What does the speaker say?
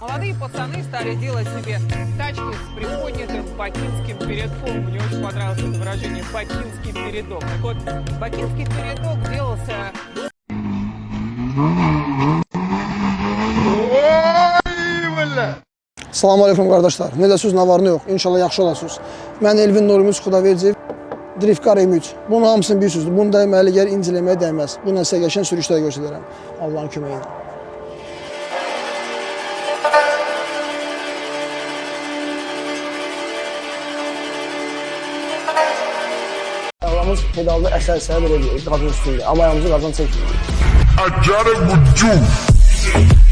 Молодые пацаны стали делать себе тачки с приподнятым бакинским передком. Мне очень понравилось это выражение «бакинский передок». Так вот, бакинский передок делался Salam aleykum qardaşlar. Necəsiz, nə var, nə yox? İnşallah yaxşı olasınız. Mən Elvin Nurumuz Xudaverciyev, Driftkar M3. Bunun hamısını bilirsiniz. Bunu dəyməli yer inciləməyə dəyməz. Bununla sizə qəşən sürüşlər göstərərəm. Allahın köməyi ilə. Ayağımız pedalda əsər-əsər belə qazın üstündə. Amma ayağımızı qazan çəkmir. I got it with you.